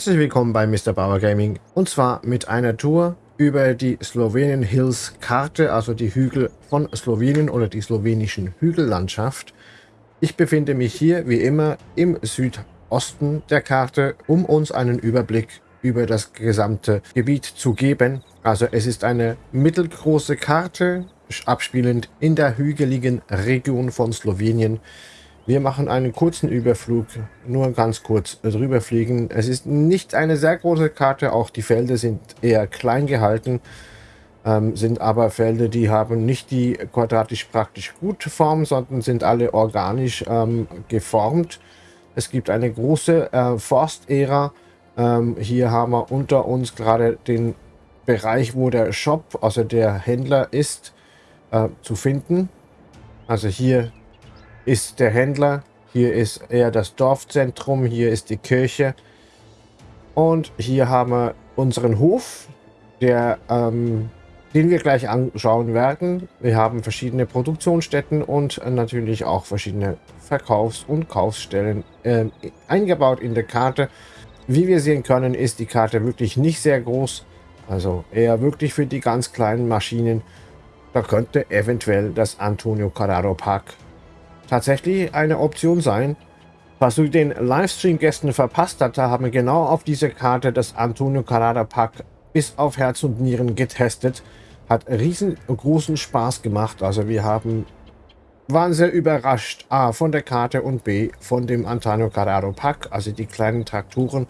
Herzlich willkommen bei Mr. Bauer Gaming und zwar mit einer Tour über die Slowenien Hills Karte, also die Hügel von Slowenien oder die slowenischen Hügellandschaft. Ich befinde mich hier wie immer im Südosten der Karte, um uns einen Überblick über das gesamte Gebiet zu geben. Also es ist eine mittelgroße Karte, abspielend in der hügeligen Region von Slowenien. Wir machen einen kurzen Überflug, nur ganz kurz drüber fliegen. Es ist nicht eine sehr große Karte, auch die Felder sind eher klein gehalten, ähm, sind aber Felder, die haben nicht die quadratisch praktisch gute Form, sondern sind alle organisch ähm, geformt. Es gibt eine große äh, Forstära. Ähm, hier haben wir unter uns gerade den Bereich, wo der Shop, also der Händler ist, äh, zu finden. Also hier ist der Händler. Hier ist eher das Dorfzentrum. Hier ist die Kirche. Und hier haben wir unseren Hof, der, ähm, den wir gleich anschauen werden. Wir haben verschiedene Produktionsstätten und natürlich auch verschiedene Verkaufs- und Kaufsstellen äh, eingebaut in der Karte. Wie wir sehen können, ist die Karte wirklich nicht sehr groß. Also eher wirklich für die ganz kleinen Maschinen. Da könnte eventuell das Antonio Carraro Park tatsächlich eine Option sein. Was du den Livestream-Gästen verpasst hast, da haben wir genau auf dieser Karte das Antonio Carrara Pack bis auf Herz und Nieren getestet. Hat riesengroßen Spaß gemacht. Also wir haben waren sehr überrascht, A, von der Karte und B, von dem Antonio Carraro Pack, also die kleinen Trakturen,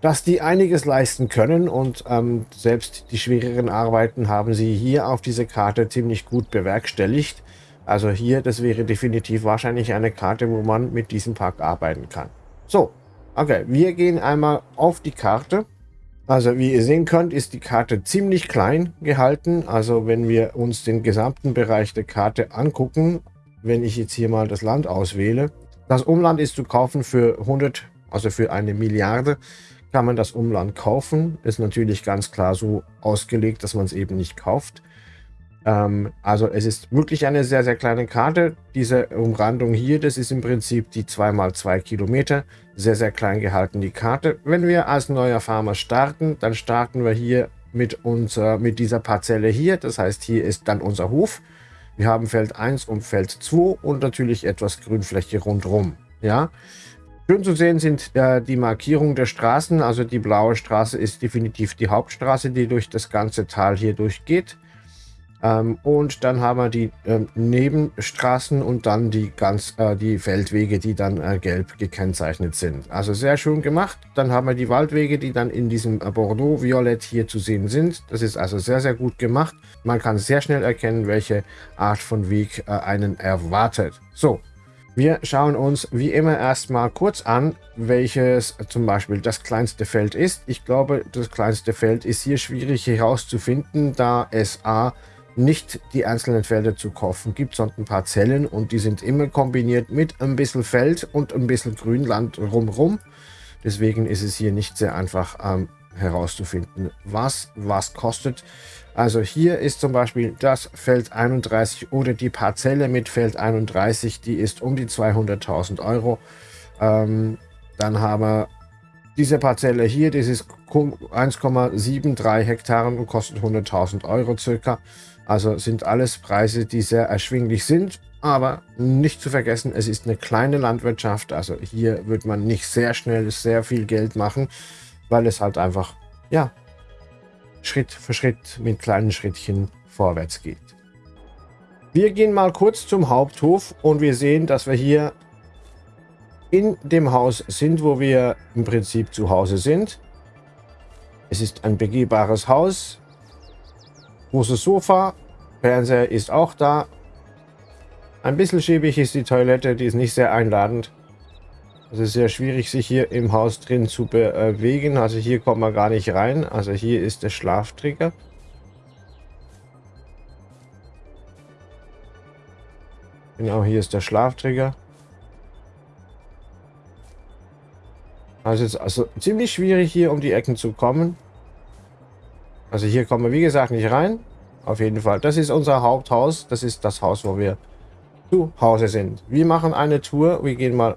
dass die einiges leisten können und ähm, selbst die schwereren Arbeiten haben sie hier auf dieser Karte ziemlich gut bewerkstelligt. Also hier, das wäre definitiv wahrscheinlich eine Karte, wo man mit diesem Park arbeiten kann. So, okay, wir gehen einmal auf die Karte. Also wie ihr sehen könnt, ist die Karte ziemlich klein gehalten. Also wenn wir uns den gesamten Bereich der Karte angucken, wenn ich jetzt hier mal das Land auswähle, das Umland ist zu kaufen für 100, also für eine Milliarde kann man das Umland kaufen. Ist natürlich ganz klar so ausgelegt, dass man es eben nicht kauft. Ähm, also es ist wirklich eine sehr, sehr kleine Karte. Diese Umrandung hier, das ist im Prinzip die 2x2 Kilometer. Sehr, sehr klein gehalten die Karte. Wenn wir als neuer Farmer starten, dann starten wir hier mit, unser, mit dieser Parzelle hier. Das heißt, hier ist dann unser Hof. Wir haben Feld 1 und Feld 2 und natürlich etwas Grünfläche rundherum. Ja, Schön zu sehen sind äh, die Markierungen der Straßen. Also die blaue Straße ist definitiv die Hauptstraße, die durch das ganze Tal hier durchgeht. Ähm, und dann haben wir die ähm, Nebenstraßen und dann die ganz äh, die Feldwege, die dann äh, gelb gekennzeichnet sind. Also sehr schön gemacht. Dann haben wir die Waldwege, die dann in diesem äh, Bordeaux-Violett hier zu sehen sind. Das ist also sehr, sehr gut gemacht. Man kann sehr schnell erkennen, welche Art von Weg äh, einen erwartet. So, wir schauen uns wie immer erstmal kurz an, welches zum Beispiel das kleinste Feld ist. Ich glaube, das kleinste Feld ist hier schwierig herauszufinden, da es A nicht die einzelnen Felder zu kaufen gibt, sondern Parzellen und die sind immer kombiniert mit ein bisschen Feld und ein bisschen Grünland rumrum. Deswegen ist es hier nicht sehr einfach ähm, herauszufinden, was was kostet. Also hier ist zum Beispiel das Feld 31 oder die Parzelle mit Feld 31, die ist um die 200.000 Euro. Ähm, dann haben wir diese Parzelle hier, das ist 1,73 Hektaren und kostet 100.000 Euro circa. Also sind alles Preise, die sehr erschwinglich sind. Aber nicht zu vergessen, es ist eine kleine Landwirtschaft. Also hier wird man nicht sehr schnell sehr viel Geld machen, weil es halt einfach, ja, Schritt für Schritt mit kleinen Schrittchen vorwärts geht. Wir gehen mal kurz zum Haupthof und wir sehen, dass wir hier in dem Haus sind, wo wir im Prinzip zu Hause sind. Es ist ein begehbares Haus. Großes Sofa. Fernseher ist auch da. Ein bisschen schäbig ist die Toilette, die ist nicht sehr einladend. Es ist sehr schwierig, sich hier im Haus drin zu bewegen. Also hier kommt man gar nicht rein. Also hier ist der Schlaftrigger. Genau, hier ist der Schlaftrigger. Also ist also ziemlich schwierig hier um die Ecken zu kommen. Also hier kommen wir wie gesagt nicht rein. Auf jeden Fall. Das ist unser Haupthaus. Das ist das Haus, wo wir zu Hause sind. Wir machen eine Tour. Wir gehen mal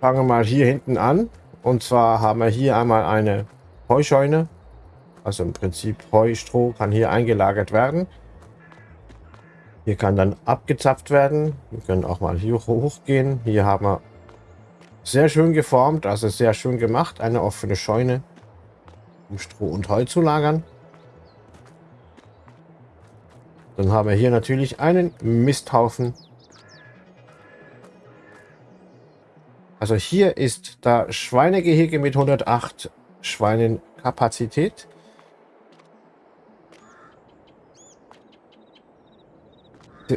fangen mal hier hinten an. Und zwar haben wir hier einmal eine Heuscheune. Also im Prinzip Heustroh kann hier eingelagert werden. Hier kann dann abgezapft werden. Wir können auch mal hier hochgehen. Hier haben wir sehr schön geformt, also sehr schön gemacht. Eine offene Scheune, um Stroh und Heu zu lagern. Dann haben wir hier natürlich einen Misthaufen. Also hier ist da Schweinegehege mit 108 Schweinen Kapazität.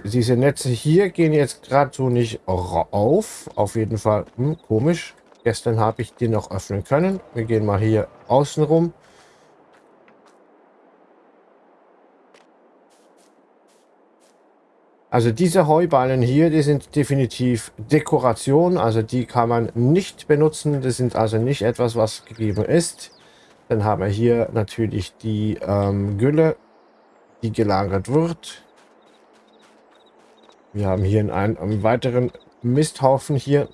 Diese Netze hier gehen jetzt gerade so nicht auf. Auf jeden Fall hm, komisch. Gestern habe ich die noch öffnen können. Wir gehen mal hier außen rum. Also diese Heuballen hier, die sind definitiv Dekoration. Also die kann man nicht benutzen. Das sind also nicht etwas, was gegeben ist. Dann haben wir hier natürlich die ähm, Gülle, die gelagert wird. Wir haben hier einen, einen weiteren Misthaufen hier.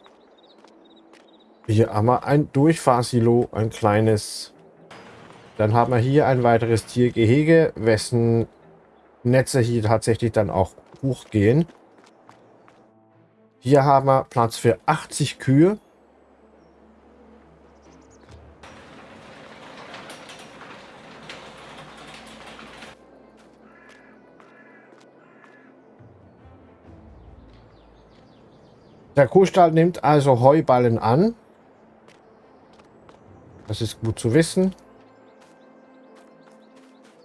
Hier haben wir ein Durchfahrsilo, ein kleines. Dann haben wir hier ein weiteres Tiergehege, wessen Netze hier tatsächlich dann auch hochgehen. Hier haben wir Platz für 80 Kühe. Der Kuhstall nimmt also Heuballen an. Das ist gut zu wissen.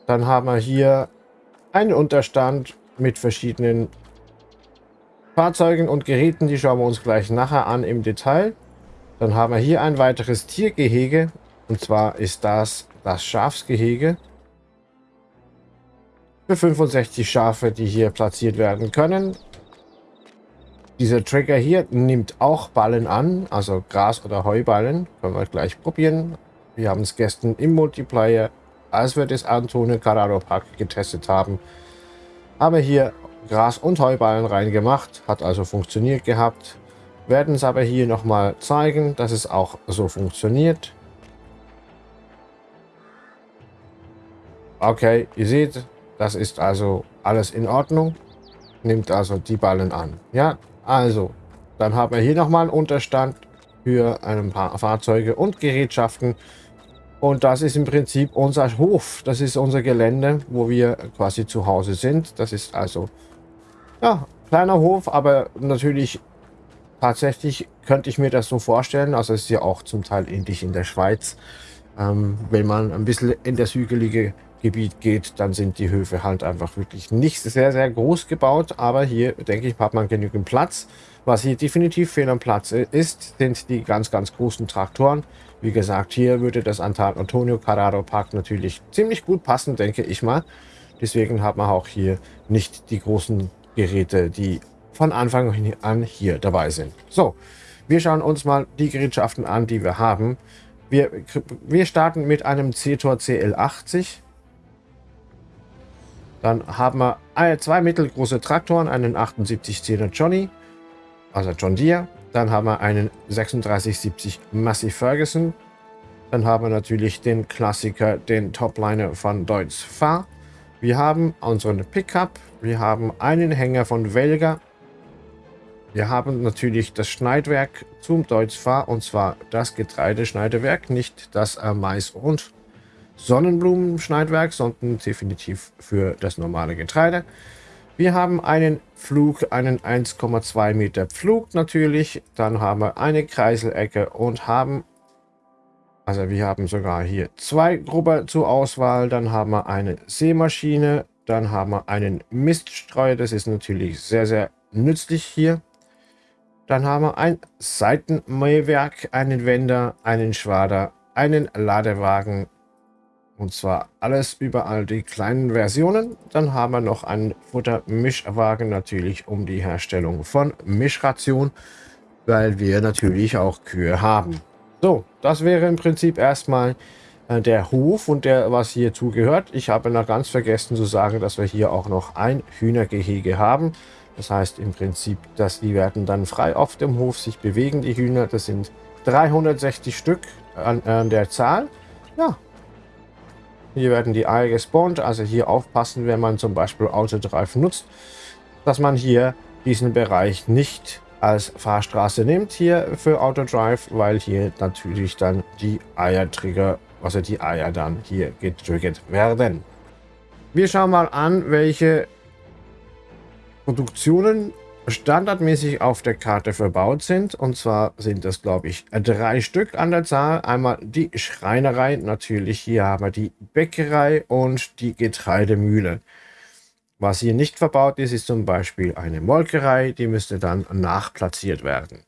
Dann haben wir hier einen Unterstand mit verschiedenen Fahrzeugen und Geräten. Die schauen wir uns gleich nachher an im Detail. Dann haben wir hier ein weiteres Tiergehege. Und zwar ist das das Schafsgehege. Für 65 Schafe, die hier platziert werden können. Dieser Trigger hier nimmt auch Ballen an, also Gras- oder Heuballen. Können wir gleich probieren. Wir haben es gestern im Multiplayer, als wir das Antonio Carraro Park getestet haben, haben wir hier Gras- und Heuballen reingemacht. Hat also funktioniert gehabt. Werden es aber hier nochmal zeigen, dass es auch so funktioniert. Okay, ihr seht, das ist also alles in Ordnung. Nimmt also die Ballen an. Ja, also, dann haben wir hier nochmal einen Unterstand für ein paar Fahrzeuge und Gerätschaften. Und das ist im Prinzip unser Hof. Das ist unser Gelände, wo wir quasi zu Hause sind. Das ist also, ja, kleiner Hof, aber natürlich tatsächlich könnte ich mir das so vorstellen. Also es ist ja auch zum Teil ähnlich in der Schweiz. Ähm, wenn man ein bisschen in das hügelige Gebiet geht, dann sind die Höfe halt einfach wirklich nicht sehr, sehr groß gebaut. Aber hier, denke ich, hat man genügend Platz. Was hier definitiv fehl am Platz ist, sind die ganz, ganz großen Traktoren. Wie gesagt, hier würde das Antonio Carraro Park natürlich ziemlich gut passen, denke ich mal. Deswegen hat man auch hier nicht die großen Geräte, die von Anfang an hier dabei sind. So, wir schauen uns mal die Gerätschaften an, die wir haben. Wir, wir starten mit einem C-Tor CL80. Dann haben wir zwei mittelgroße Traktoren, einen 7810er Johnny, also John Deere. Dann haben wir einen 3670 Massey Ferguson. Dann haben wir natürlich den Klassiker, den Topliner von Deutz Fahr. Wir haben unseren Pickup. Wir haben einen Hänger von Welger. Wir haben natürlich das Schneidwerk zum Deutz Fahr und zwar das Getreideschneidewerk, nicht das Mais- und Sonnenblumenschneidwerk, sondern definitiv für das normale Getreide. Wir haben einen Flug, einen 1,2 Meter Pflug natürlich. Dann haben wir eine Kreiselecke und haben, also wir haben sogar hier zwei Grubber zur Auswahl. Dann haben wir eine Sämaschine, dann haben wir einen Miststreuer. Das ist natürlich sehr, sehr nützlich hier. Dann haben wir ein Seitenmähwerk, einen Wender, einen Schwader, einen Ladewagen, und zwar alles überall die kleinen Versionen. Dann haben wir noch einen Futtermischwagen natürlich um die Herstellung von Mischration, weil wir natürlich auch Kühe haben. So, das wäre im Prinzip erstmal äh, der Hof und der, was hier zugehört. Ich habe noch ganz vergessen zu sagen, dass wir hier auch noch ein Hühnergehege haben. Das heißt im Prinzip, dass die werden dann frei auf dem Hof sich bewegen, die Hühner. Das sind 360 Stück an, an der Zahl. Ja. Hier werden die Eier gespawnt. Also hier aufpassen, wenn man zum Beispiel Autodrive nutzt, dass man hier diesen Bereich nicht als Fahrstraße nimmt hier für Autodrive, weil hier natürlich dann die Eiertrigger, also die Eier dann hier getriggert werden. Wir schauen mal an, welche Produktionen standardmäßig auf der Karte verbaut sind. Und zwar sind das, glaube ich, drei Stück an der Zahl. Einmal die Schreinerei, natürlich hier haben wir die Bäckerei und die Getreidemühle. Was hier nicht verbaut ist, ist zum Beispiel eine Molkerei, die müsste dann nachplatziert werden.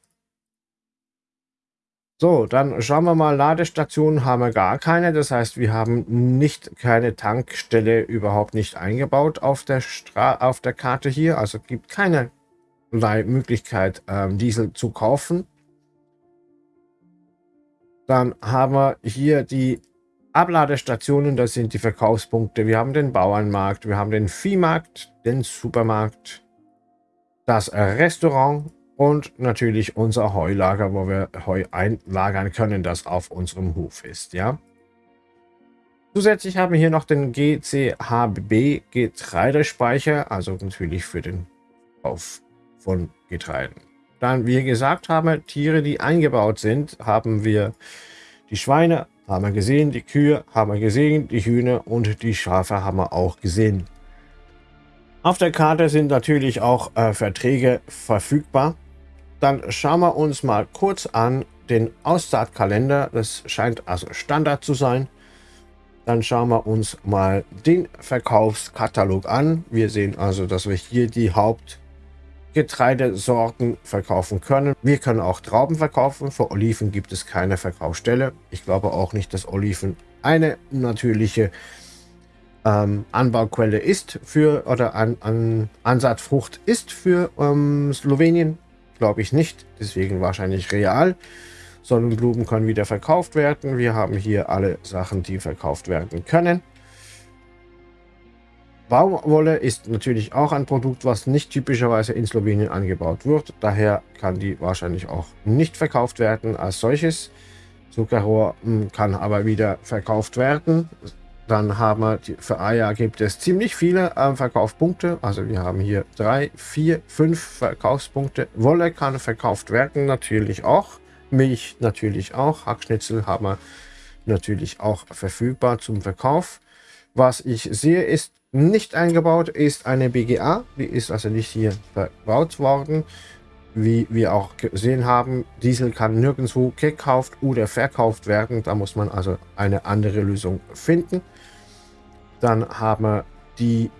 So, dann schauen wir mal, Ladestationen haben wir gar keine. Das heißt, wir haben nicht keine Tankstelle überhaupt nicht eingebaut auf der, Stra auf der Karte hier. Also gibt keine Möglichkeit, ähm, Diesel zu kaufen. Dann haben wir hier die Abladestationen, das sind die Verkaufspunkte. Wir haben den Bauernmarkt, wir haben den Viehmarkt, den Supermarkt, das Restaurant und natürlich unser Heulager, wo wir Heu einlagern können, das auf unserem Hof ist. Ja. Zusätzlich haben wir hier noch den GCHB Getreidespeicher, also natürlich für den Kauf von Getreiden. Dann, wie gesagt haben, Tiere, die eingebaut sind, haben wir die Schweine, haben wir gesehen, die Kühe haben wir gesehen, die Hühner und die Schafe haben wir auch gesehen. Auf der Karte sind natürlich auch äh, Verträge verfügbar. Dann schauen wir uns mal kurz an den Aussaatkalender. Das scheint also Standard zu sein. Dann schauen wir uns mal den Verkaufskatalog an. Wir sehen also, dass wir hier die Haupt Getreidesorten verkaufen können. Wir können auch Trauben verkaufen. Für Oliven gibt es keine Verkaufsstelle. Ich glaube auch nicht, dass Oliven eine natürliche ähm, Anbauquelle ist für oder an, an Ansatzfrucht ist für ähm, Slowenien. Glaube ich nicht. Deswegen wahrscheinlich real. Sonnenblumen können wieder verkauft werden. Wir haben hier alle Sachen, die verkauft werden können. Baumwolle ist natürlich auch ein Produkt, was nicht typischerweise in Slowenien angebaut wird. Daher kann die wahrscheinlich auch nicht verkauft werden als solches. Zuckerrohr hm, kann aber wieder verkauft werden. Dann haben wir, die, für Eier gibt es ziemlich viele äh, Verkaufspunkte. Also wir haben hier drei, vier, fünf Verkaufspunkte. Wolle kann verkauft werden, natürlich auch. Milch natürlich auch. Hackschnitzel haben wir natürlich auch verfügbar zum Verkauf. Was ich sehe, ist nicht eingebaut ist eine BGA. Die ist also nicht hier verbaut worden. Wie wir auch gesehen haben, Diesel kann nirgendwo gekauft oder verkauft werden. Da muss man also eine andere Lösung finden. Dann haben wir die,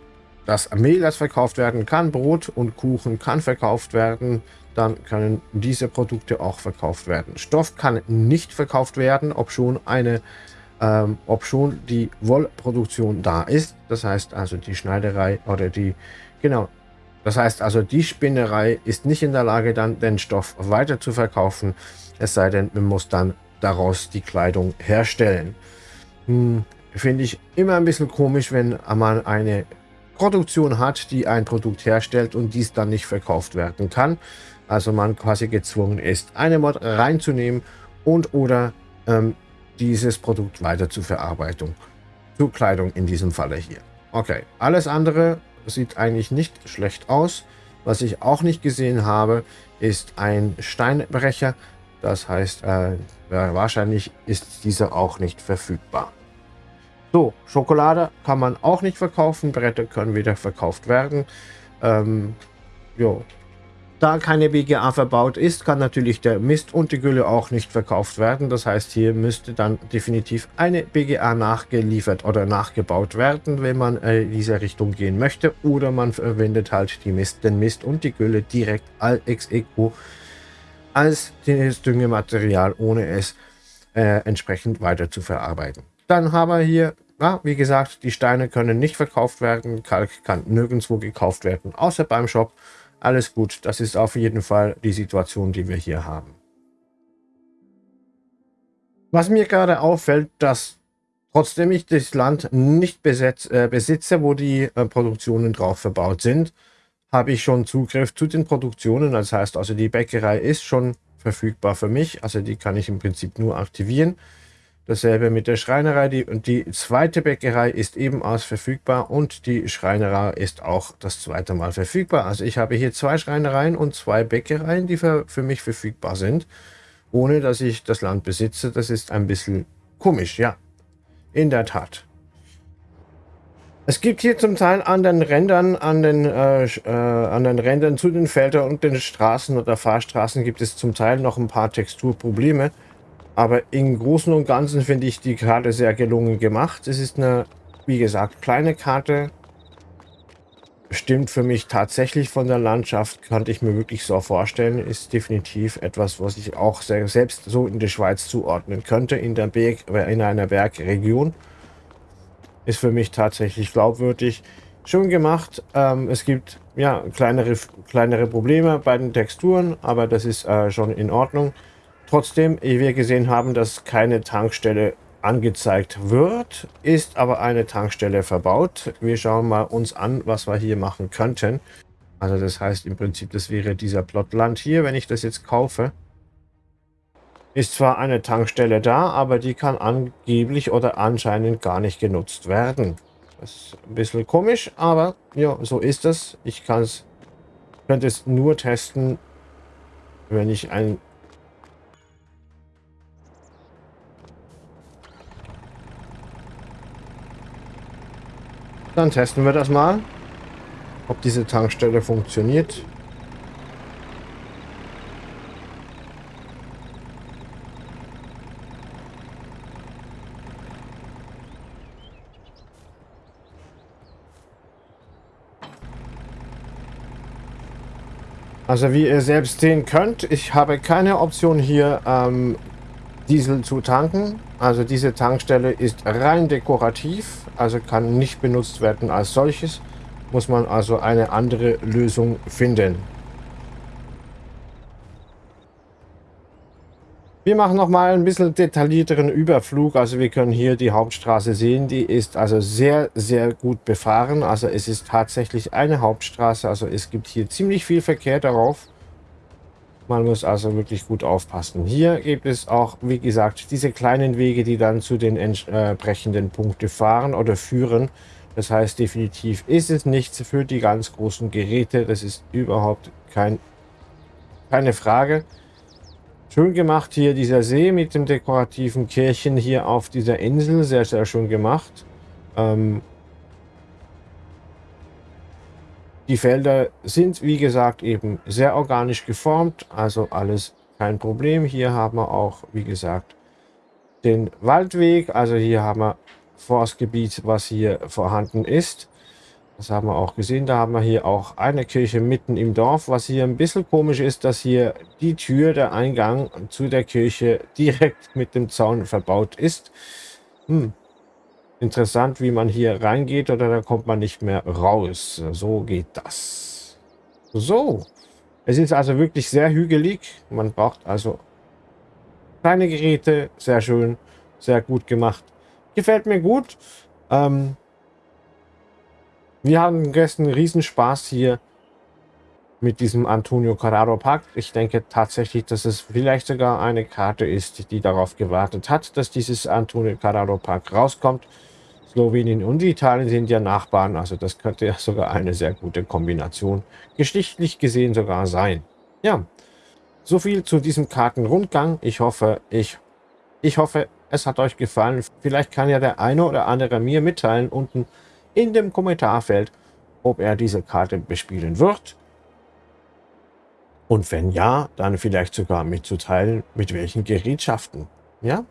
das Mehl, das verkauft werden kann. Brot und Kuchen kann verkauft werden. Dann können diese Produkte auch verkauft werden. Stoff kann nicht verkauft werden, ob schon eine ähm, ob schon die Wollproduktion da ist. Das heißt also die Schneiderei oder die, genau, das heißt also die Spinnerei ist nicht in der Lage dann den Stoff weiter zu verkaufen, es sei denn, man muss dann daraus die Kleidung herstellen. Hm, Finde ich immer ein bisschen komisch, wenn man eine Produktion hat, die ein Produkt herstellt und dies dann nicht verkauft werden kann. Also man quasi gezwungen ist, eine Mod reinzunehmen und oder ähm, dieses Produkt weiter zur Verarbeitung. Zur Kleidung in diesem Falle hier. Okay, alles andere sieht eigentlich nicht schlecht aus. Was ich auch nicht gesehen habe, ist ein Steinbrecher. Das heißt, äh, wahrscheinlich ist dieser auch nicht verfügbar. So, Schokolade kann man auch nicht verkaufen. Bretter können wieder verkauft werden. Ähm, jo, da keine BGA verbaut ist, kann natürlich der Mist und die Gülle auch nicht verkauft werden. Das heißt, hier müsste dann definitiv eine BGA nachgeliefert oder nachgebaut werden, wenn man äh, in diese Richtung gehen möchte. Oder man verwendet halt die Mist, den Mist und die Gülle direkt als ex equo als Düngematerial, ohne es äh, entsprechend weiter zu verarbeiten. Dann haben wir hier, ja, wie gesagt, die Steine können nicht verkauft werden. Kalk kann nirgendwo gekauft werden, außer beim Shop. Alles gut, das ist auf jeden Fall die Situation, die wir hier haben. Was mir gerade auffällt, dass trotzdem ich das Land nicht besetz, äh, besitze, wo die äh, Produktionen drauf verbaut sind, habe ich schon Zugriff zu den Produktionen. Das heißt also, die Bäckerei ist schon verfügbar für mich. Also die kann ich im Prinzip nur aktivieren. Dasselbe mit der Schreinerei. Die, die zweite Bäckerei ist ebenfalls verfügbar und die Schreinerei ist auch das zweite Mal verfügbar. Also ich habe hier zwei Schreinereien und zwei Bäckereien, die für, für mich verfügbar sind, ohne dass ich das Land besitze. Das ist ein bisschen komisch, ja. In der Tat. Es gibt hier zum Teil an den Rändern, an den, äh, äh, an den Rändern zu den Feldern und den Straßen oder Fahrstraßen gibt es zum Teil noch ein paar Texturprobleme. Aber im Großen und Ganzen finde ich die Karte sehr gelungen gemacht. Es ist eine, wie gesagt, kleine Karte. Stimmt für mich tatsächlich von der Landschaft, könnte ich mir wirklich so vorstellen. Ist definitiv etwas, was ich auch selbst so in der Schweiz zuordnen könnte, in, der Berg, in einer Bergregion. Ist für mich tatsächlich glaubwürdig. Schön gemacht. Ähm, es gibt ja kleinere, kleinere Probleme bei den Texturen, aber das ist äh, schon in Ordnung. Trotzdem, wie wir gesehen haben, dass keine Tankstelle angezeigt wird, ist aber eine Tankstelle verbaut. Wir schauen mal uns an, was wir hier machen könnten. Also das heißt im Prinzip, das wäre dieser Plotland hier, wenn ich das jetzt kaufe. Ist zwar eine Tankstelle da, aber die kann angeblich oder anscheinend gar nicht genutzt werden. Das ist ein bisschen komisch, aber ja, so ist es. Ich kann es, könnte es nur testen, wenn ich ein Dann testen wir das mal, ob diese Tankstelle funktioniert. Also wie ihr selbst sehen könnt, ich habe keine Option hier ähm, Diesel zu tanken. Also diese Tankstelle ist rein dekorativ, also kann nicht benutzt werden als solches. Muss man also eine andere Lösung finden. Wir machen noch mal ein bisschen detaillierteren Überflug. Also wir können hier die Hauptstraße sehen. Die ist also sehr, sehr gut befahren. Also es ist tatsächlich eine Hauptstraße. Also es gibt hier ziemlich viel Verkehr darauf. Man muss also wirklich gut aufpassen. Hier gibt es auch, wie gesagt, diese kleinen Wege, die dann zu den entsprechenden Punkten fahren oder führen. Das heißt, definitiv ist es nichts für die ganz großen Geräte. Das ist überhaupt kein, keine Frage. Schön gemacht hier dieser See mit dem dekorativen Kirchen hier auf dieser Insel. Sehr, sehr schön gemacht. Ähm die Felder sind, wie gesagt, eben sehr organisch geformt. Also alles kein Problem. Hier haben wir auch, wie gesagt, den Waldweg. Also hier haben wir Forstgebiet, was hier vorhanden ist. Das haben wir auch gesehen. Da haben wir hier auch eine Kirche mitten im Dorf. Was hier ein bisschen komisch ist, dass hier die Tür, der Eingang zu der Kirche direkt mit dem Zaun verbaut ist. Hm. Interessant, wie man hier reingeht oder da kommt man nicht mehr raus. So geht das. So. Es ist also wirklich sehr hügelig. Man braucht also kleine Geräte. Sehr schön. Sehr gut gemacht. Gefällt mir gut. Ähm, wir haben gestern Riesenspaß hier mit diesem Antonio Carraro Park. Ich denke tatsächlich, dass es vielleicht sogar eine Karte ist, die darauf gewartet hat, dass dieses Antonio Carraro Park rauskommt. Slowenien und Italien sind ja Nachbarn, also das könnte ja sogar eine sehr gute Kombination geschichtlich gesehen sogar sein. Ja, so viel zu diesem Kartenrundgang. Ich hoffe, ich, ich hoffe, es hat euch gefallen. Vielleicht kann ja der eine oder andere mir mitteilen unten in dem Kommentarfeld, ob er diese Karte bespielen wird. Und wenn ja, dann vielleicht sogar mitzuteilen, mit welchen Gerätschaften. Ja?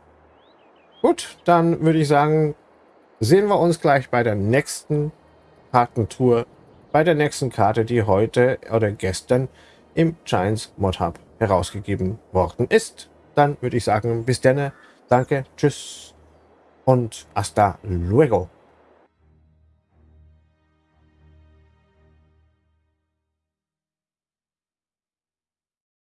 Gut, dann würde ich sagen, sehen wir uns gleich bei der nächsten Kartentour, bei der nächsten Karte, die heute oder gestern im Giants Mod Hub herausgegeben worden ist. Dann würde ich sagen, bis denne, danke, tschüss und hasta luego.